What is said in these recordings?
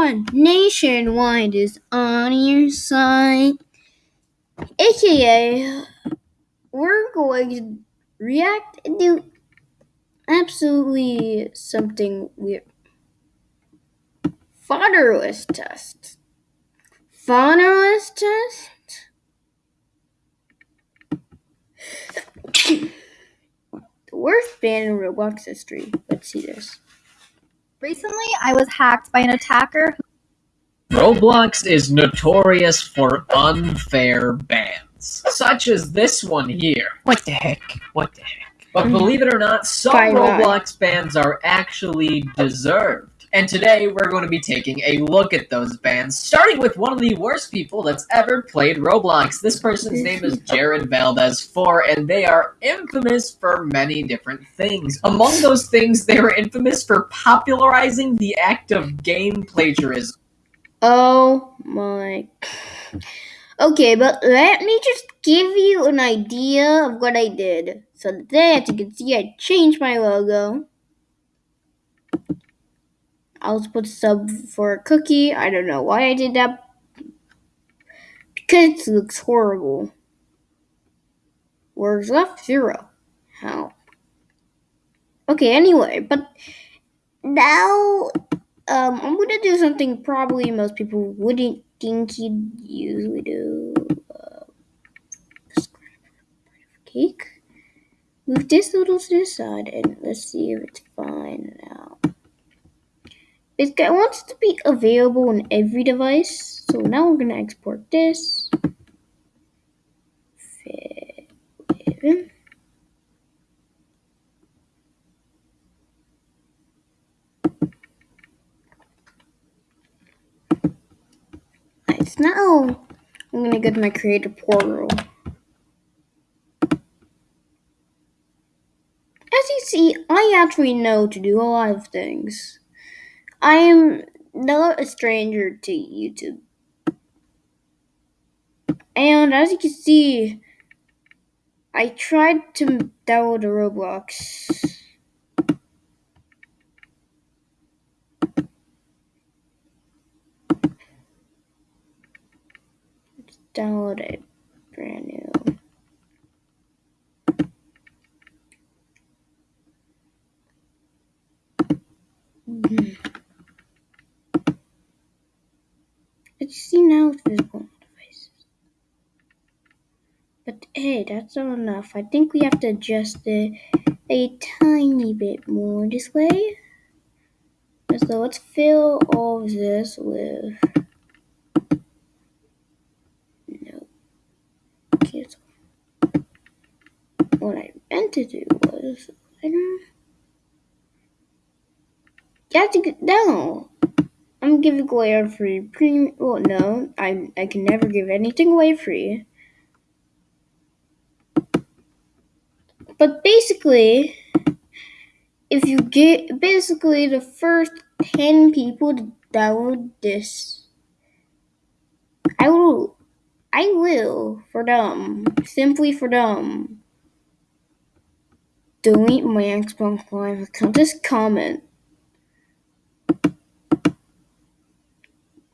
everyone nationwide is on your side. AKA, we're going to react and do absolutely something weird. Fodderless test. Fodderless test? the worst band in Roblox history. Let's see this. Recently, I was hacked by an attacker. Roblox is notorious for unfair bans, such as this one here. What the heck? What the heck? But believe it or not, some Fine, fine. Roblox bans are actually deserved. And today we're going to be taking a look at those bans, starting with one of the worst people that's ever played Roblox. This person's name is Jared Valdez 4, and they are infamous for many different things. Among those things, they were infamous for popularizing the act of game plagiarism. Oh my. Okay, but let me just give you an idea of what I did. So today, as you can see, I changed my logo. I was put sub for a cookie. I don't know why I did that. Because it looks horrible. Words left zero. How? Okay, anyway, but now um, I'm gonna do something probably most people wouldn't think you'd usually do. Uh, cake. Move this little to the side and let's see if it's fine now. It wants to be available on every device, so now we're gonna export this. Nice. Now I'm gonna go to my creator portal. As you see, I actually know to do a lot of things. I am not a stranger to YouTube. And as you can see, I tried to download a Roblox. Download it brand new. Mhm. As see now, it's visible on devices. But hey, that's not enough. I think we have to adjust it a tiny bit more this way. So let's fill all of this with no. So what I meant to do was I don't. You have to get down. I'm giving away a free premium. Well, no, I I can never give anything away free. But basically, if you get basically the first ten people to download this, I will, I will for them, simply for them, delete my Xbox Live account. Just comment.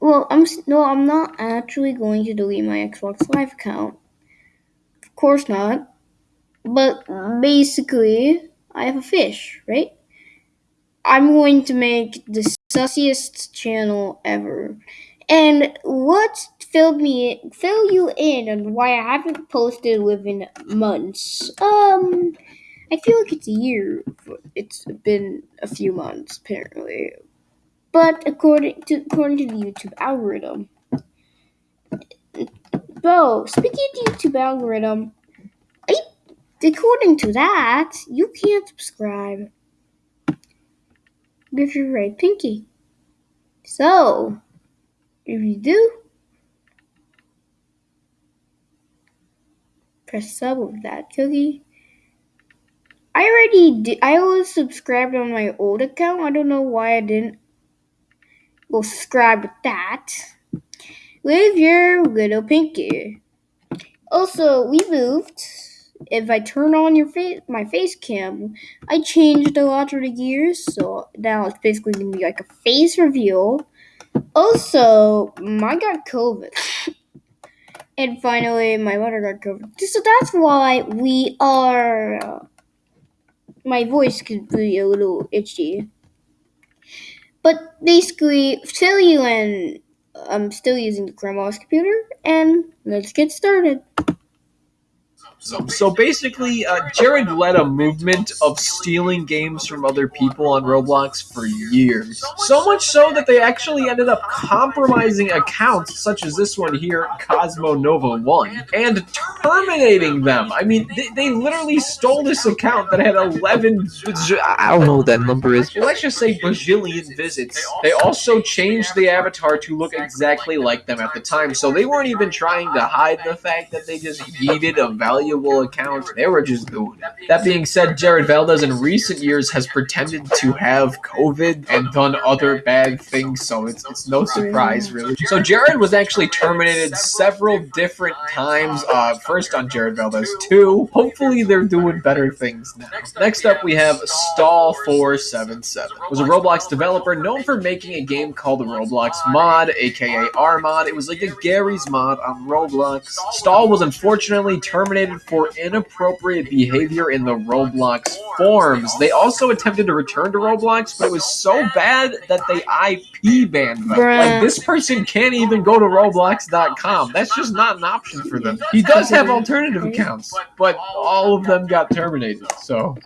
Well, I'm no, I'm not actually going to delete my Xbox Live account. Of course not. But basically, I have a fish, right? I'm going to make the sussiest channel ever. And what filled me fill you in on why I haven't posted within months? Um I feel like it's a year. It's been a few months apparently. But according to according to the YouTube algorithm. Bro, speaking of the YouTube algorithm, according to that, you can't subscribe with your right pinky. So, if you do, press sub with that cookie. I already did. I was subscribed on my old account. I don't know why I didn't subscribe with that. With your little pinky. Also, we moved. If I turn on your face, my face cam, I changed a lot of the gears. So now it's basically gonna be like a face reveal. Also, I got COVID. and finally, my mother got COVID. So that's why we are. Uh, my voice could be a little itchy. But basically, tell you and I'm still using the grandma's computer, and let's get started. So, basically, uh, Jared led a movement of stealing games from other people on Roblox for years. So much so that they actually ended up compromising accounts such as this one here, Cosmo Nova 1, and terminating them. I mean, they, they literally stole this account that had 11. I don't know what that number is. Let's just say bajillion visits. They also changed the avatar to look exactly like them at the time, so they weren't even trying to hide the fact that they just yeeted a valuable account. They were just doing it. That being said, Jared Valdez in recent years has pretended to have COVID and done other bad things, so it's, it's no surprise, really. So Jared was actually terminated several different times. Uh, first on Jared Valdez 2. Hopefully they're doing better things now. Next up, we have Stall477. Was a Roblox developer known for making a game called the Roblox Mod, aka R Mod. It was like a Garry's mod on Roblox. Stall was unfortunately terminated for inappropriate behavior in the Roblox forums. They also attempted to return to Roblox, but it was so bad that they IP banned them. Bruh. Like this person can't even go to Roblox.com. That's just not an option for them. He does have alternative accounts, but all of them got terminated. So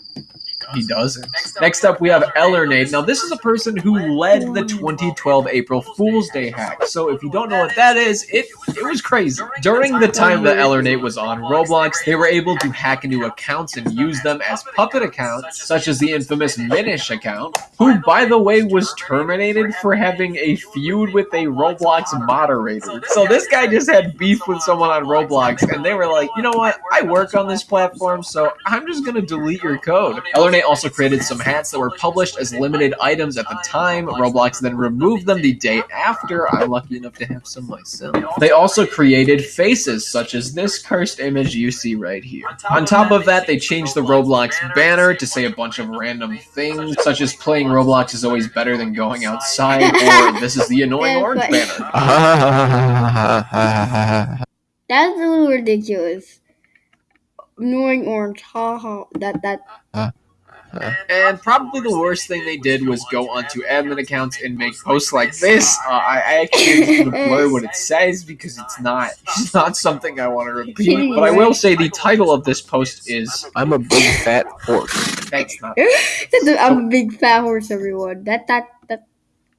he doesn't. Next up, we have Ellernate. Now, this is a person who led the 2012 April Fool's Day hack. So, if you don't know what that is, it it was crazy. During the time that Ellernate was on Roblox, they were able to hack into accounts and use them as puppet accounts, such as the infamous Minish account, who, by the way, was terminated for having a feud with a Roblox moderator. So, this guy just had beef with someone on Roblox, and they were like, you know what? I work on this platform, so I'm just gonna delete your code. Ellernate also created some hats that were published as limited items at the time. Roblox then removed them the day after. I'm lucky enough to have some myself. They also created faces, such as this cursed image you see right here. On top of that, they changed the Roblox banner to say a bunch of random things, such as playing Roblox is always better than going outside, or this is the annoying orange banner. That's a little ridiculous. Annoying orange, ha ha. That that uh, And probably the worst thing they did was go onto admin accounts and make posts like this. Uh, I, I actually need to blur what it says because it's not it's not something I want to repeat. But I will say the title of this post is I'm a big fat horse. thanks not. I'm a big fat horse, everyone. That that that.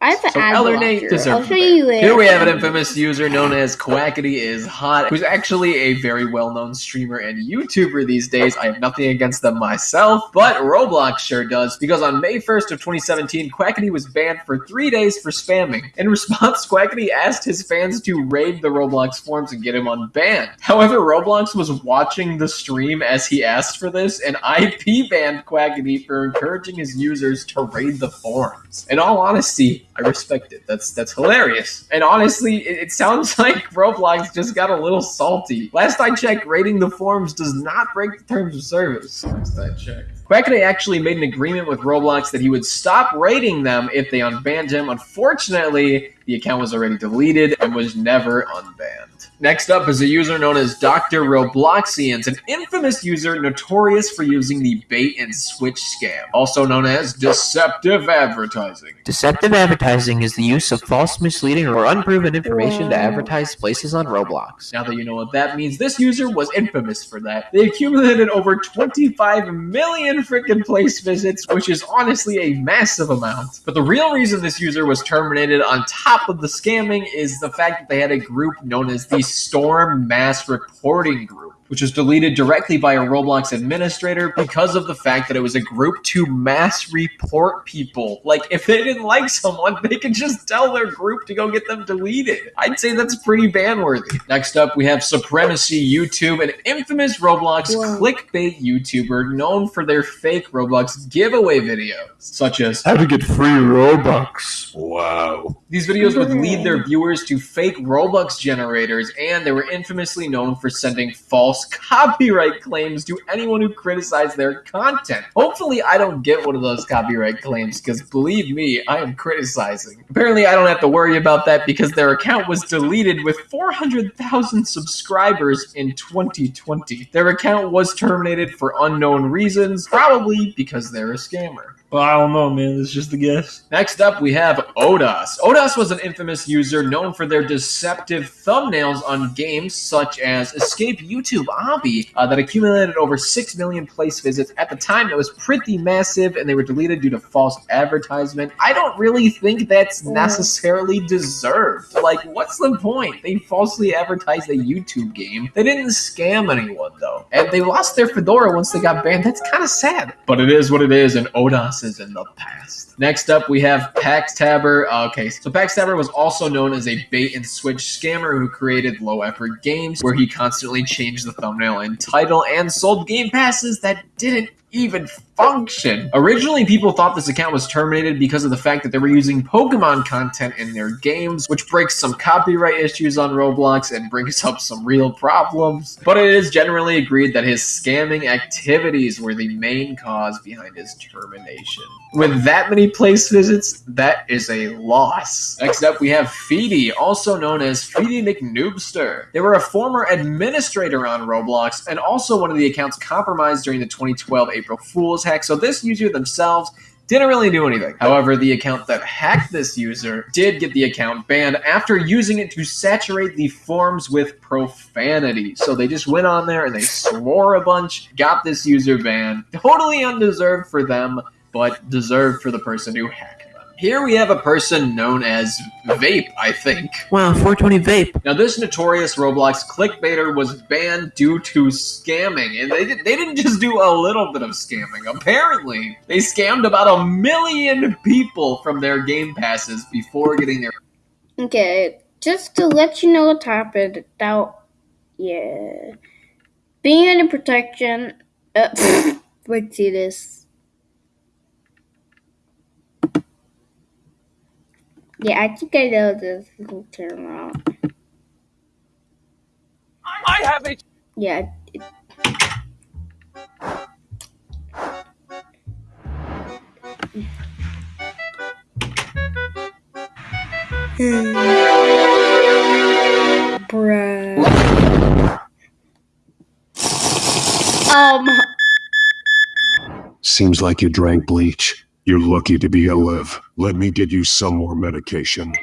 I have an So Ellernate deserves I'll a show you it. Here we have an infamous user known as Quackity is Hot, who's actually a very well-known streamer and YouTuber these days. I have nothing against them myself, but Roblox sure does, because on May 1st of 2017, Quackity was banned for three days for spamming. In response, Quackity asked his fans to raid the Roblox forums and get him unbanned. However, Roblox was watching the stream as he asked for this, and IP banned Quackity for encouraging his users to raid the forums. In all honesty, I respect it. That's that's hilarious. And honestly, it, it sounds like Roblox just got a little salty. Last I checked, rating the forums does not break the terms of service. Last I checked. Quackity actually made an agreement with Roblox that he would stop rating them if they unbanned him. Unfortunately, the account was already deleted and was never unbanned. Next up is a user known as Dr. Robloxians, an infamous user notorious for using the bait and switch scam, also known as deceptive advertising. Deceptive advertising is the use of false, misleading, or unproven information to oh. advertise places on Roblox. Now that you know what that means, this user was infamous for that. They accumulated over 25 million freaking place visits, which is honestly a massive amount. But the real reason this user was terminated on top of the scamming is the fact that they had a group known as the Storm Mass Reporting Group. Which was deleted directly by a Roblox administrator because of the fact that it was a group to mass report people. Like, if they didn't like someone, they could just tell their group to go get them deleted. I'd say that's pretty ban worthy. Next up, we have Supremacy YouTube, an infamous Roblox Wow. clickbait YouTuber known for their fake Roblox giveaway videos, such as How to get free Robux. Wow. these videos would lead their viewers to fake Robux generators, and they were infamously known for sending false false copyright claims to anyone who criticized their content. Hopefully, I don't get one of those copyright claims because believe me, I am criticizing. Apparently, I don't have to worry about that because their account was deleted with 400,000 subscribers in 2020. Their account was terminated for unknown reasons, probably because they're a scammer. Well, I don't know, man. It's just a guess. Next up, we have Odas. Odas was an infamous user known for their deceptive thumbnails on games such as Escape YouTube Obby uh, that accumulated over 6 million place visits. At the time, it was pretty massive and they were deleted due to false advertisement. I don't really think that's necessarily deserved. Like, what's the point? They falsely advertised a YouTube game. They didn't scam anyone, though. And they lost their Fedora once they got banned. That's kind of sad. But it is what it is, and Odas is in the past. Next up, we have Paxtabber. Uh, okay, so Paxtabber was also known as a bait and switch scammer who created low effort games where he constantly changed the thumbnail and title and sold game passes that didn't even function. Originally, people thought this account was terminated because of the fact that they were using Pokemon content in their games, which breaks some copyright issues on Roblox and brings up some real problems. But it is generally agreed that his scamming activities were the main cause behind his termination. With that many place visits, that is a loss. Next up, we have Feedy, also known as Feedy McNoobster. They were a former administrator on Roblox and also one of the accounts compromised during the 2012 April Fool's hack. So this user themselves didn't really do anything. However, the account that hacked this user did get the account banned after using it to saturate the forums with profanity. So they just went on there and they swore a bunch, got this user banned. Totally undeserved for them, but deserved for the person who hacked. Here we have a person known as Vape, I think. Wow, 420 vape. Now, this notorious Roblox clickbaiter was banned due to scamming, and they, did, they didn't just do a little bit of scamming. Apparently, they scammed about a million people from their game passes before getting their Okay, just to let you know what happened. That, yeah, being under protection. Uh, let's see this. Yeah, I think I know this will turn around. I have a Yeah. it- Bruh. Um, Seems like you drank bleach. You're lucky to be alive. Let me get you some more medication.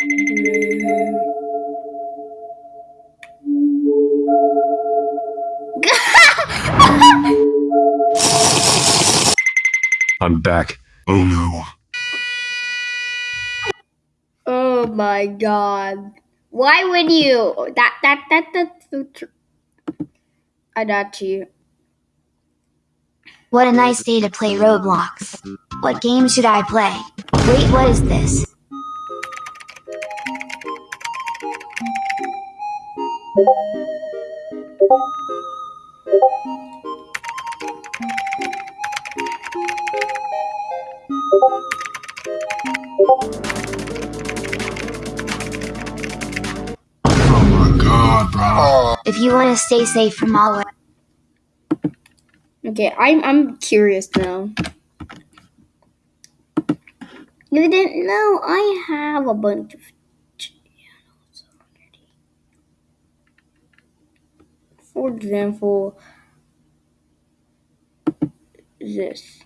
I'm back. Oh no. oh my god. Why would you? That, that, that, that's so true. I got you. What a nice day to play Roblox. What game should I play? Wait, what is this? Oh my god, bro. If you want to stay safe from all Okay, I'm I'm curious now. You didn't know I have a bunch of channels already. For example, this.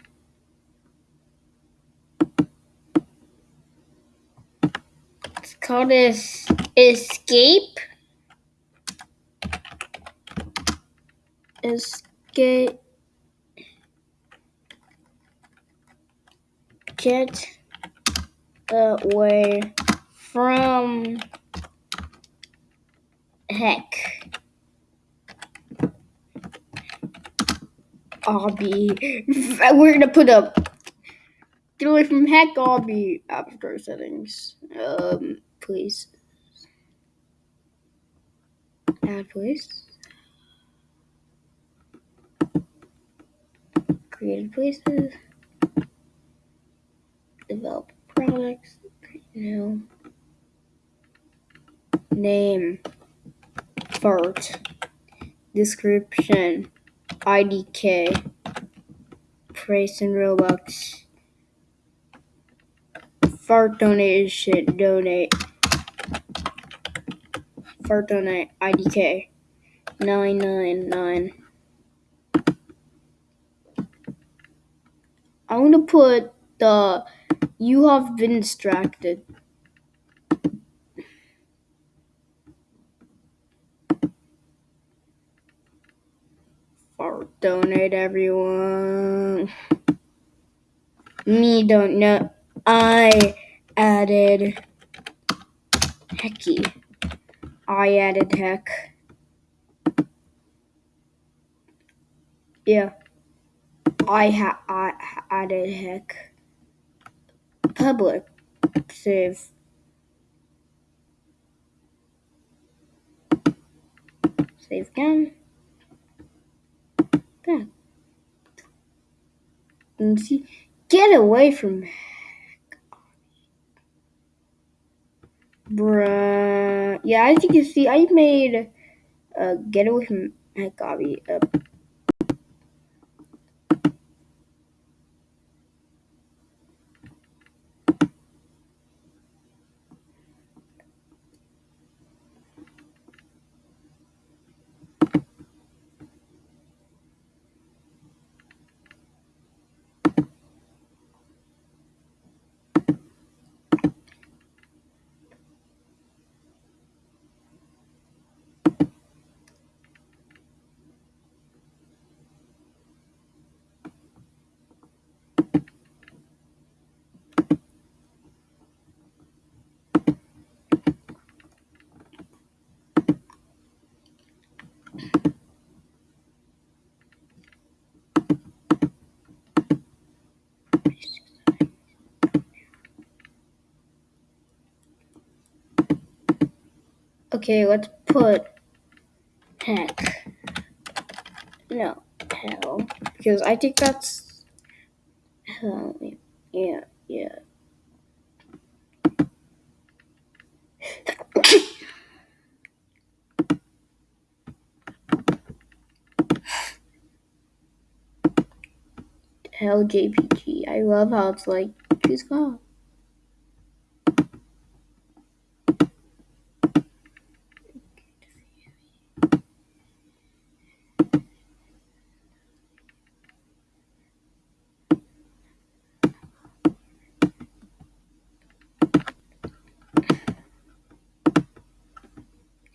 It's called this Escape. Escape. Get away from heck. Obby. We're gonna put up. Get away from heck, Obby. App Store settings. Um, please. Add please. Creative places. Name. Fart. description, IDK, price in Robux, fart donation, donate, fart donate, IDK, 999. I'm gonna put the you have been distracted. Fart donate everyone. Me don't know. I added Hecky. I added heck. Yeah. I ha I added heck. Public save. Save again. Back. And see, get away from Bruh. Yeah, as you can see, I made uh, get away from heck Obby. Uh, okay, let's put heck. No, hell. Because I think that's. Hell, yeah, yeah. Hell JPG. I love how it's like, choose God.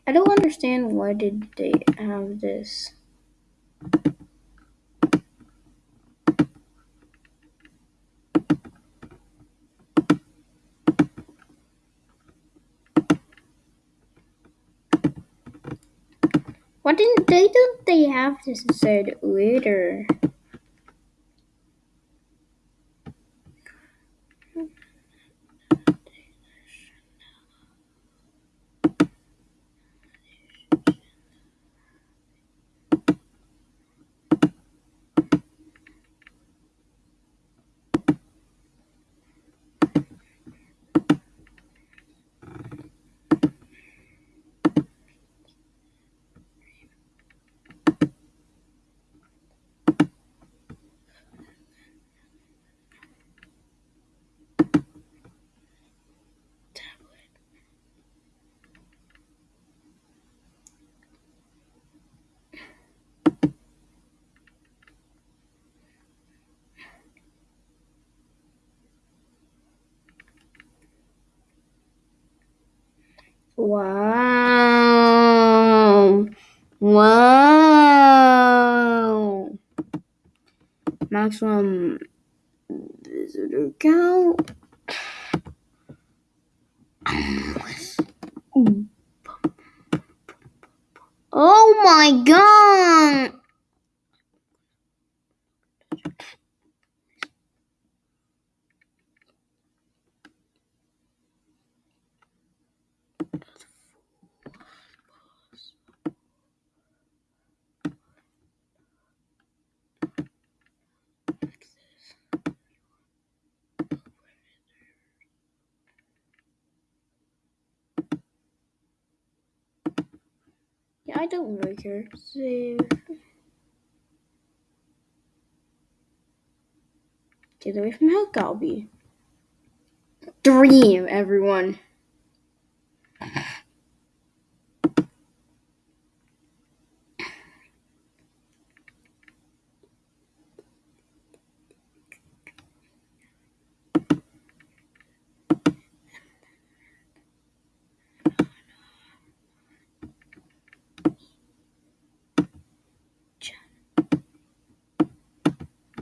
I don't understand why did they have this. Why didn't they don't they have this said later? Wow. Wow. Maximum visitor count. Oh my god. I don't really care. Save. Get away from Hell Galby. Dream, everyone.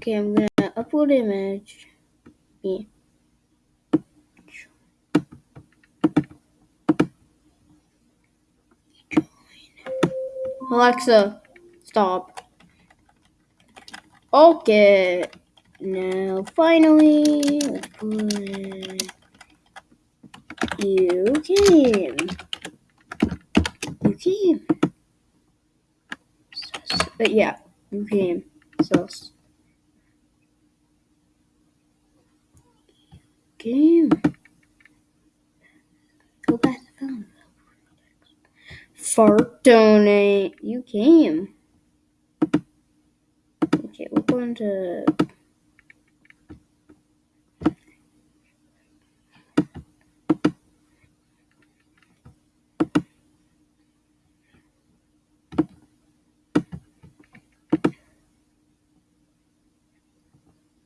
Okay, I'm gonna upload image. Me. Alexa, stop. Okay. Now, finally, let's put you came. You came. But uh, yeah, you came. So. Game. Go back to phone. Fart donate. You came. Okay, we're going to.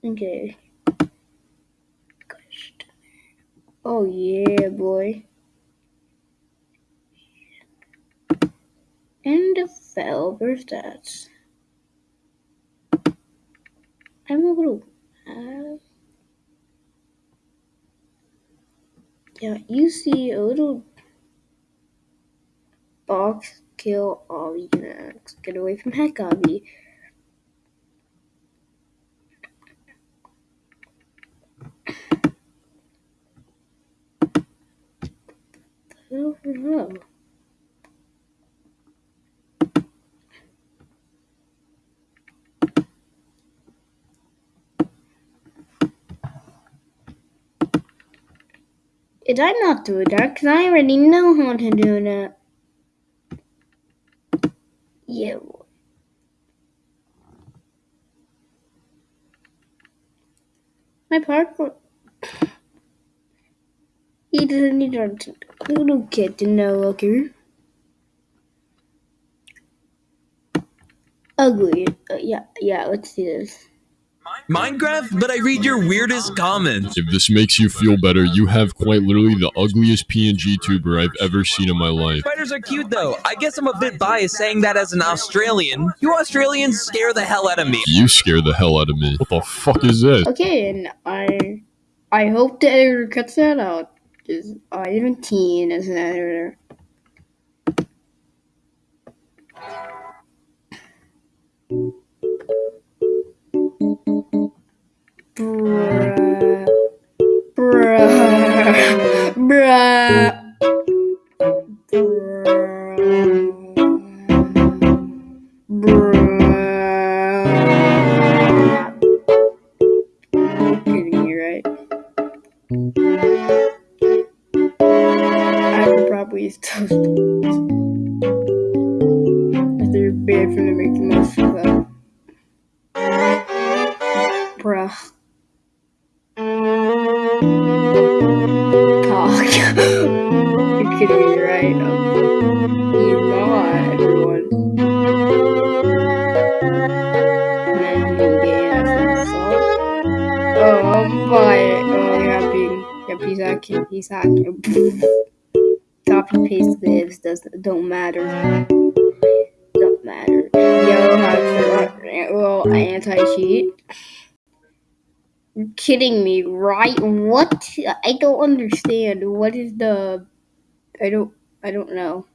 Okay. Oh yeah, boy. And developer stats. I'm a little. Uh, yeah, you see a little box kill all units. Get away from Heck Obby. Oh no. Did I not do that? Because I already know how to do that. Yeah. My parkour. He doesn't need a little kid to know, okay? Ugly. Uh, yeah, yeah, let's see this. Minecraft, but I read your weirdest comments. If this makes you feel better, you have quite literally the ugliest PNG tuber I've ever seen in my life. Spiders are cute though. I guess I'm a bit biased saying that as an Australian. You Australians scare the hell out of me. You scare the hell out of me. What the fuck is this? Okay, and I I hope the editor cuts that out. Because I am a teen as an editor. Bruh. Bruh. Bruh. Bruh. If they're bad for them making most of that. Bruh. Cock. You're kidding me, right? Um, everyone. You gay ass insult. Oh, I'm buying. Oh, happy. Yep, he's hacking. He's hacking. Copy paste lives does don't matter. Don't matter. Yo, hacker. Well, anti cheat. Kidding me, right? What? I don't understand. What is the? I don't. I don't know.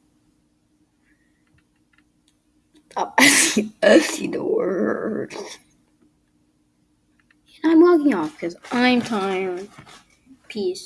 Stop. I see the word. I'm logging off because I'm tired. Peace.